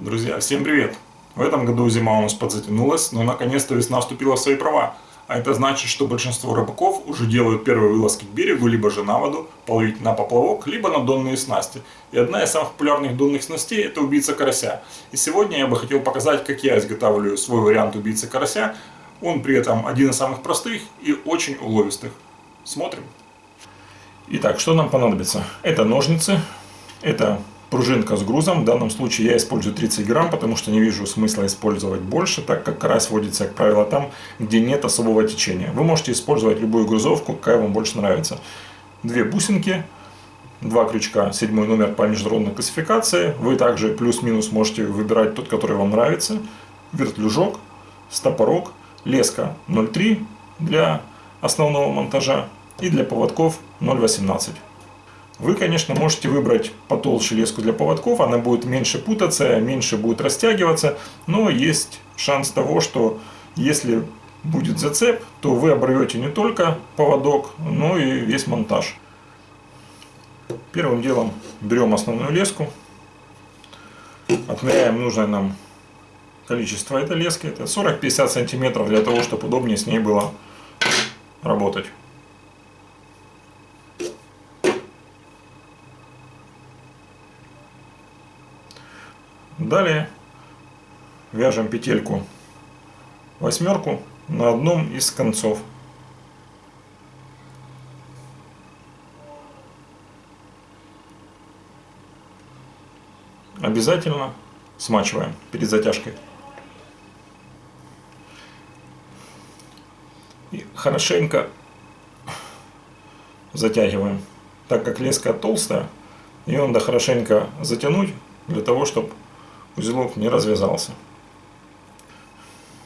Друзья, всем привет! В этом году зима у нас подзатянулась, но наконец-то весна вступила в свои права. А это значит, что большинство рыбаков уже делают первые вылазки к берегу, либо же на воду, половить на поплавок, либо на донные снасти. И одна из самых популярных донных снастей – это убийца карася. И сегодня я бы хотел показать, как я изготавливаю свой вариант убийцы карася. Он при этом один из самых простых и очень уловистых. Смотрим. Итак, что нам понадобится? Это ножницы, это пружинка с грузом. В данном случае я использую 30 грамм, потому что не вижу смысла использовать больше, так как карась водится, как правило, там, где нет особого течения. Вы можете использовать любую грузовку, какая вам больше нравится. Две бусинки, два крючка, седьмой номер по международной классификации. Вы также плюс-минус можете выбирать тот, который вам нравится. Вертлюжок, стопорок, леска 0,3 для основного монтажа и для поводков 0,18. Вы, конечно, можете выбрать потолще леску для поводков, она будет меньше путаться, меньше будет растягиваться, но есть шанс того, что если будет зацеп, то вы оборвете не только поводок, но и весь монтаж. Первым делом берем основную леску, отмеряем нужное нам количество этой лески, это 40-50 сантиметров для того, чтобы удобнее с ней было работать. Далее вяжем петельку восьмерку на одном из концов. Обязательно смачиваем перед затяжкой. И хорошенько затягиваем, так как леска толстая, ее надо хорошенько затянуть для того, чтобы узелок не развязался.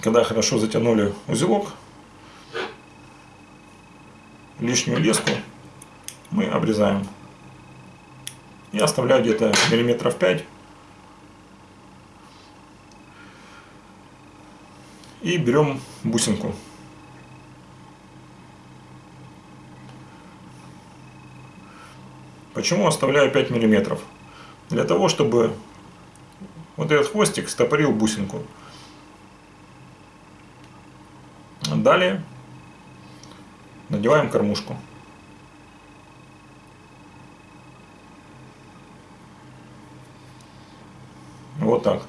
Когда хорошо затянули узелок, лишнюю леску мы обрезаем. И оставляю где-то миллиметров 5. И берем бусинку. Почему оставляю 5 миллиметров? Для того, чтобы вот этот хвостик стопорил бусинку. Далее надеваем кормушку. Вот так.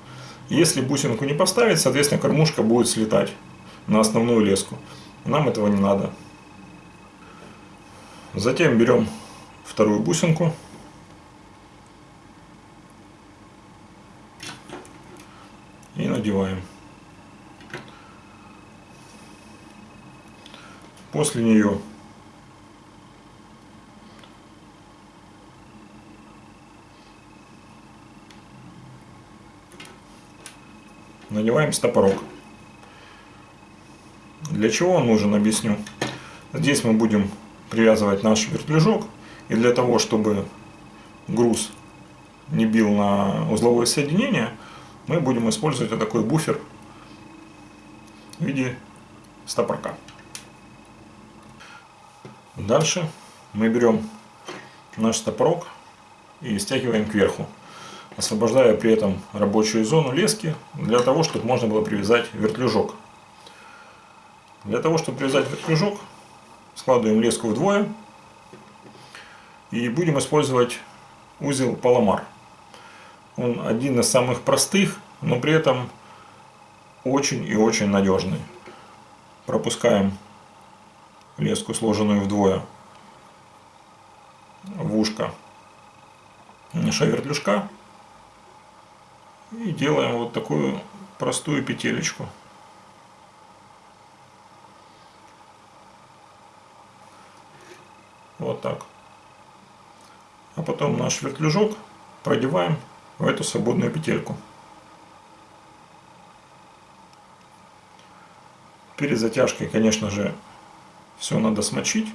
Если бусинку не поставить, соответственно, кормушка будет слетать на основную леску. Нам этого не надо. Затем берем вторую бусинку. и надеваем. После нее надеваем стопорок. Для чего он нужен, объясню. Здесь мы будем привязывать наш вертлюжок. И для того, чтобы груз не бил на узловое соединение, мы будем использовать вот такой буфер в виде стопорка. Дальше мы берем наш стопорок и стягиваем кверху, освобождая при этом рабочую зону лески для того, чтобы можно было привязать вертлюжок. Для того, чтобы привязать вертлюжок, складываем леску вдвое и будем использовать узел Паламар. Он один из самых простых, но при этом очень и очень надежный. Пропускаем леску, сложенную вдвое, в ушко шавертлюжка и делаем вот такую простую петелечку. Вот так. А потом наш вертлюжок продеваем в эту свободную петельку. Перед затяжкой, конечно же, все надо смочить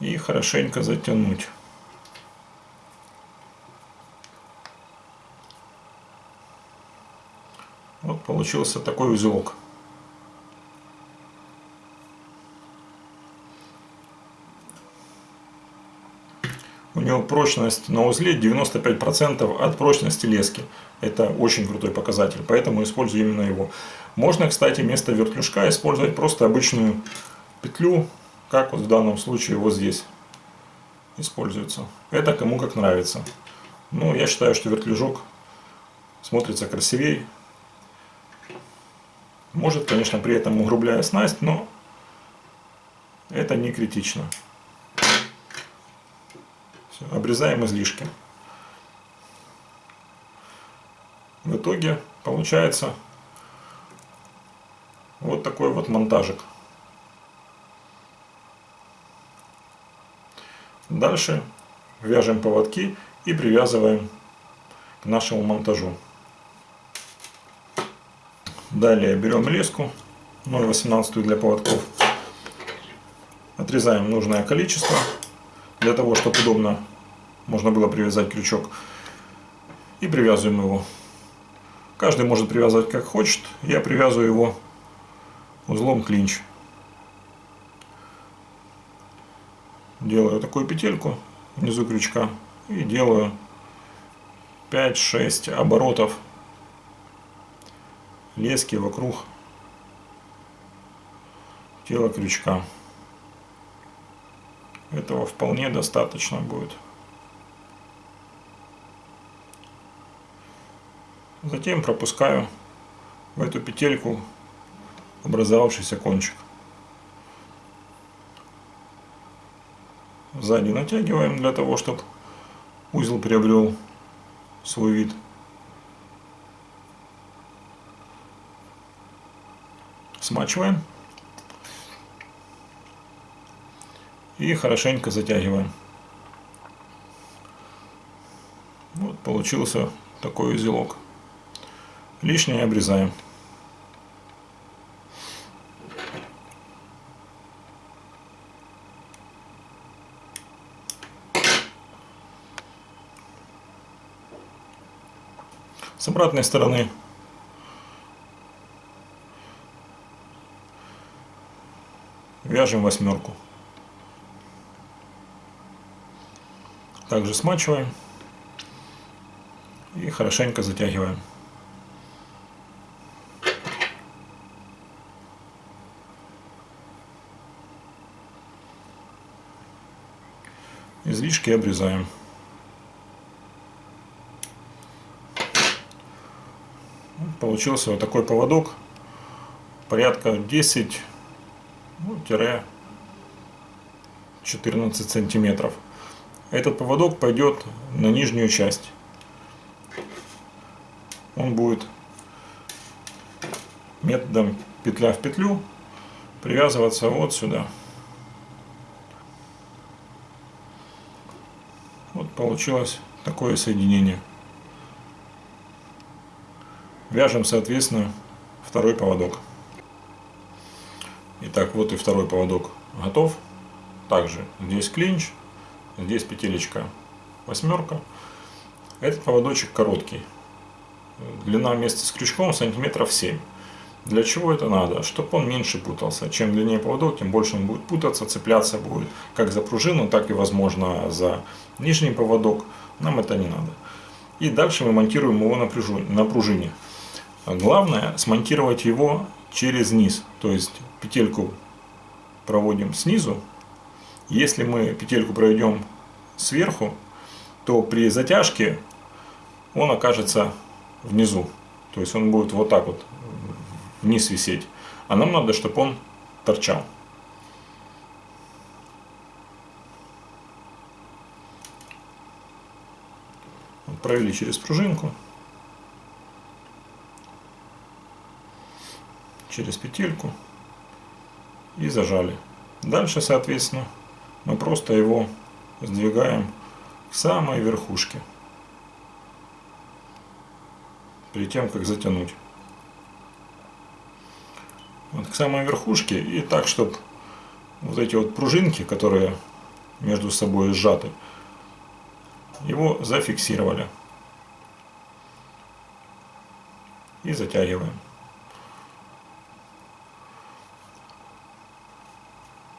и хорошенько затянуть. Вот получился такой узелок. У него прочность на узле 95% от прочности лески. Это очень крутой показатель, поэтому использую именно его. Можно, кстати, вместо вертлюжка использовать просто обычную петлю, как вот в данном случае вот здесь используется. Это кому как нравится. Ну, я считаю, что вертлюжок смотрится красивее. Может, конечно, при этом угрубляя снасть, но это не критично. Обрезаем излишки. В итоге получается вот такой вот монтажик. Дальше вяжем поводки и привязываем к нашему монтажу. Далее берем леску 0,18 для поводков. Отрезаем нужное количество, для того, чтобы удобно можно было привязать крючок. И привязываем его. Каждый может привязывать как хочет. Я привязываю его узлом клинч. Делаю такую петельку внизу крючка и делаю 5-6 оборотов лески вокруг тела крючка. Этого вполне достаточно будет. Затем пропускаю в эту петельку образовавшийся кончик. Сзади натягиваем для того, чтобы узел приобрел свой вид. Смачиваем. И хорошенько затягиваем. Вот получился такой узелок. Лишнее обрезаем. С обратной стороны вяжем восьмерку. Также смачиваем и хорошенько затягиваем. Излишки обрезаем. Получился вот такой поводок. Порядка 10 ну, 14 сантиметров. Этот поводок пойдет на нижнюю часть. Он будет методом петля в петлю привязываться вот сюда. Вот получилось такое соединение. Вяжем, соответственно, второй поводок. Итак, вот и второй поводок готов. Также здесь клинч, здесь петелечка восьмерка. Этот поводочек короткий. Длина вместе с крючком сантиметров 7. Для чего это надо? Чтобы он меньше путался. Чем длиннее поводок, тем больше он будет путаться, цепляться будет как за пружину, так и возможно за нижний поводок. Нам это не надо. И дальше мы монтируем его на пружине. Главное смонтировать его через низ. То есть петельку проводим снизу. Если мы петельку проведем сверху, то при затяжке он окажется внизу. То есть он будет вот так вот вниз висеть. А нам надо, чтобы он торчал. Провели через пружинку. Через петельку и зажали. Дальше, соответственно, мы просто его сдвигаем к самой верхушке. Перед тем, как затянуть. Вот к самой верхушке и так, чтобы вот эти вот пружинки, которые между собой сжаты, его зафиксировали. И затягиваем.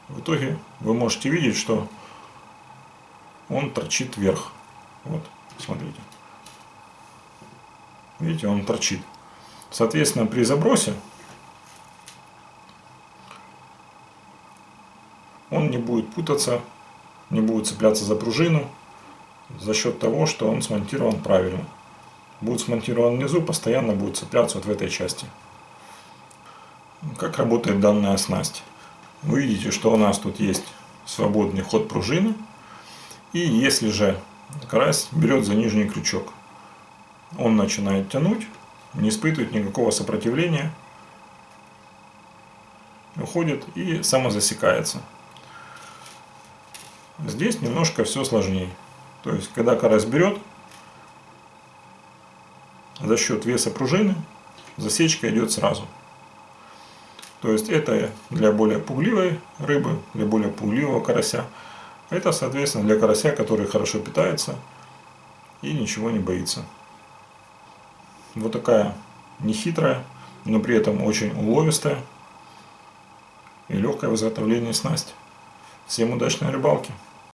В итоге вы можете видеть, что он торчит вверх. Вот, смотрите. Видите, он торчит. Соответственно, при забросе он не будет путаться, не будет цепляться за пружину за счет того, что он смонтирован правильно. Будет смонтирован внизу, постоянно будет цепляться вот в этой части. Как работает данная снасть? Вы видите, что у нас тут есть свободный ход пружины. И если же карась берет за нижний крючок, он начинает тянуть, не испытывает никакого сопротивления, уходит и самозасекается. Здесь немножко все сложнее. То есть, когда карась берет, за счет веса пружины засечка идет сразу. То есть это для более пугливой рыбы, для более пугливого карася. Это, соответственно, для карася, который хорошо питается и ничего не боится. Вот такая нехитрая, но при этом очень уловистая и легкая в изготовлении снасть. Всем удачной рыбалки!